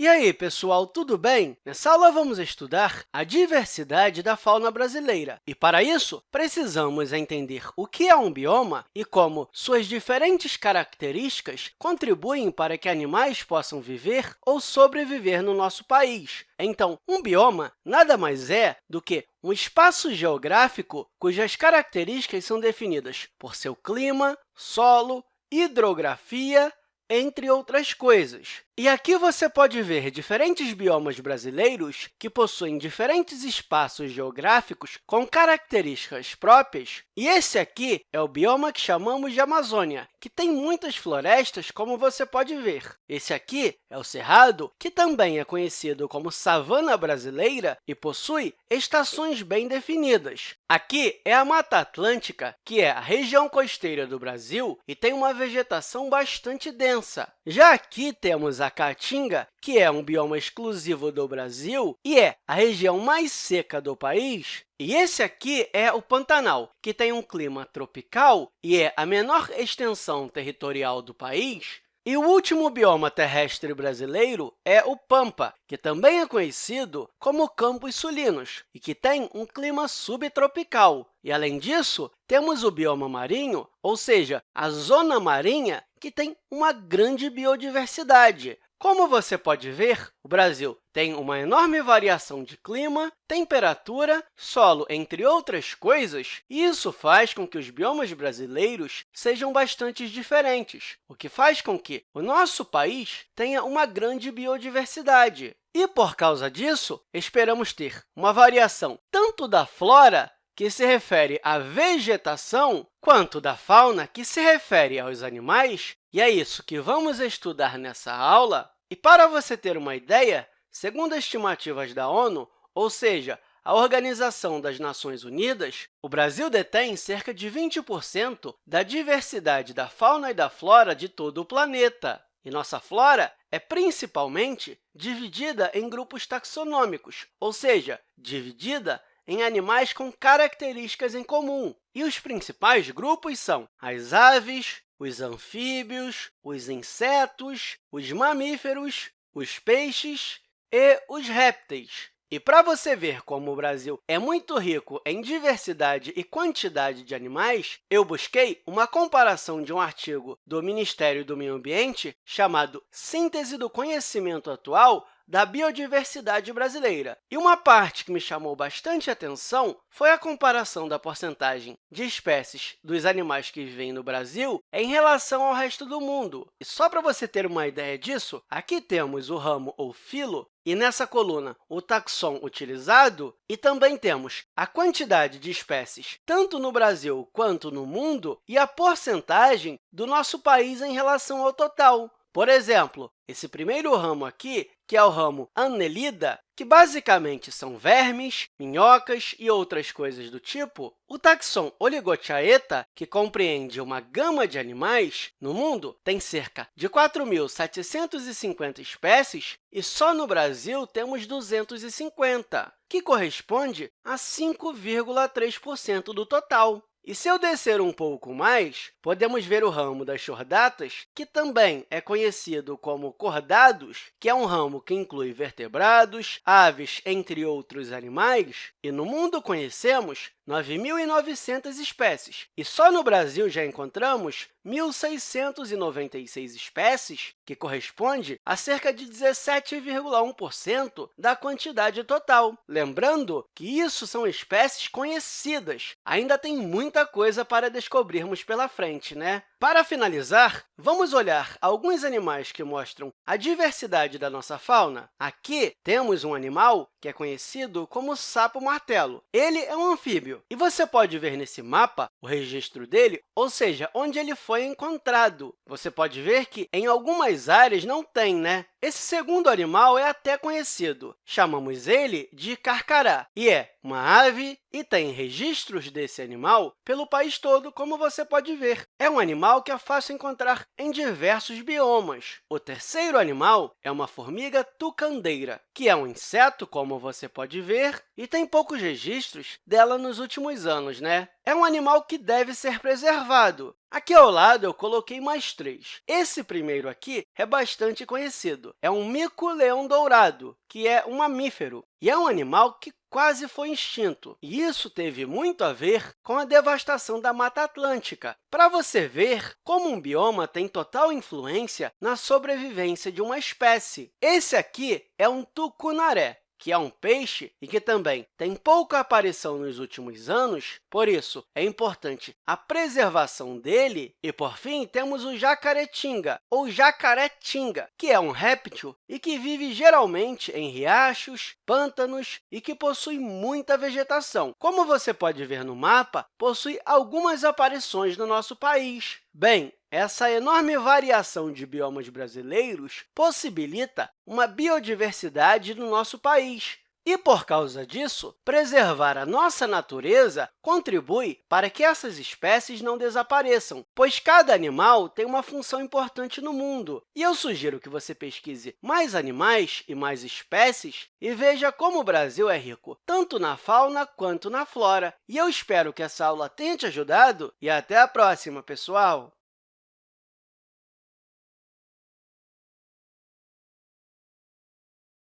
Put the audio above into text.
E aí, pessoal, tudo bem? Nessa aula, vamos estudar a diversidade da fauna brasileira. E, para isso, precisamos entender o que é um bioma e como suas diferentes características contribuem para que animais possam viver ou sobreviver no nosso país. Então, um bioma nada mais é do que um espaço geográfico cujas características são definidas por seu clima, solo, hidrografia, entre outras coisas. E aqui você pode ver diferentes biomas brasileiros que possuem diferentes espaços geográficos com características próprias. E esse aqui é o bioma que chamamos de Amazônia, que tem muitas florestas, como você pode ver. Esse aqui é o Cerrado, que também é conhecido como savana brasileira e possui estações bem definidas. Aqui é a Mata Atlântica, que é a região costeira do Brasil e tem uma vegetação bastante densa. Já aqui temos a Caatinga, que é um bioma exclusivo do Brasil e é a região mais seca do país. E esse aqui é o Pantanal, que tem um clima tropical e é a menor extensão territorial do país. E o último bioma terrestre brasileiro é o Pampa, que também é conhecido como Campos Sulinos e que tem um clima subtropical. E, além disso, temos o bioma marinho, ou seja, a zona marinha, que tem uma grande biodiversidade. Como você pode ver, o Brasil tem uma enorme variação de clima, temperatura, solo, entre outras coisas, e isso faz com que os biomas brasileiros sejam bastante diferentes, o que faz com que o nosso país tenha uma grande biodiversidade. E, por causa disso, esperamos ter uma variação tanto da flora que se refere à vegetação, quanto da fauna, que se refere aos animais, e é isso que vamos estudar nessa aula. E para você ter uma ideia, segundo estimativas da ONU, ou seja, a Organização das Nações Unidas, o Brasil detém cerca de 20% da diversidade da fauna e da flora de todo o planeta. E nossa flora é principalmente dividida em grupos taxonômicos, ou seja, dividida em animais com características em comum. E os principais grupos são as aves, os anfíbios, os insetos, os mamíferos, os peixes e os répteis. E para você ver como o Brasil é muito rico em diversidade e quantidade de animais, eu busquei uma comparação de um artigo do Ministério do Meio Ambiente chamado Síntese do Conhecimento Atual da biodiversidade brasileira. E uma parte que me chamou bastante atenção foi a comparação da porcentagem de espécies dos animais que vivem no Brasil em relação ao resto do mundo. E só para você ter uma ideia disso, aqui temos o ramo ou filo, e nessa coluna, o taxon utilizado, e também temos a quantidade de espécies, tanto no Brasil quanto no mundo, e a porcentagem do nosso país em relação ao total. Por exemplo, esse primeiro ramo aqui, que é o ramo Annelida, que basicamente são vermes, minhocas e outras coisas do tipo, o taxon Oligochaeta, que compreende uma gama de animais, no mundo tem cerca de 4.750 espécies e só no Brasil temos 250, que corresponde a 5,3% do total. E se eu descer um pouco mais, podemos ver o ramo das chordatas, que também é conhecido como cordados, que é um ramo que inclui vertebrados, aves, entre outros animais. E no mundo conhecemos 9.900 espécies, e só no Brasil já encontramos 1.696 espécies, que corresponde a cerca de 17,1% da quantidade total. Lembrando que isso são espécies conhecidas, ainda tem muita coisa para descobrirmos pela frente, né? Para finalizar, vamos olhar alguns animais que mostram a diversidade da nossa fauna. Aqui temos um animal que é conhecido como sapo-martelo. Ele é um anfíbio, e você pode ver nesse mapa o registro dele, ou seja, onde ele foi encontrado. Você pode ver que em algumas áreas não tem, né? Esse segundo animal é até conhecido. Chamamos ele de carcará, e é uma ave e tem registros desse animal pelo país todo, como você pode ver. É um animal que é fácil encontrar em diversos biomas. O terceiro animal é uma formiga tucandeira, que é um inseto, como você pode ver, e tem poucos registros dela nos últimos anos. Né? É um animal que deve ser preservado. Aqui ao lado, eu coloquei mais três. Esse primeiro aqui é bastante conhecido. É um mico-leão-dourado, que é um mamífero, e é um animal que quase foi extinto. E isso teve muito a ver com a devastação da Mata Atlântica, para você ver como um bioma tem total influência na sobrevivência de uma espécie. Esse aqui é um tucunaré que é um peixe e que também tem pouca aparição nos últimos anos, por isso, é importante a preservação dele. E, por fim, temos o jacaretinga, ou jacaretinga, que é um réptil e que vive geralmente em riachos, pântanos e que possui muita vegetação. Como você pode ver no mapa, possui algumas aparições no nosso país. Bem, essa enorme variação de biomas brasileiros possibilita uma biodiversidade no nosso país. E, por causa disso, preservar a nossa natureza contribui para que essas espécies não desapareçam, pois cada animal tem uma função importante no mundo. E eu sugiro que você pesquise mais animais e mais espécies e veja como o Brasil é rico tanto na fauna quanto na flora. E eu espero que essa aula tenha te ajudado e até a próxima, pessoal!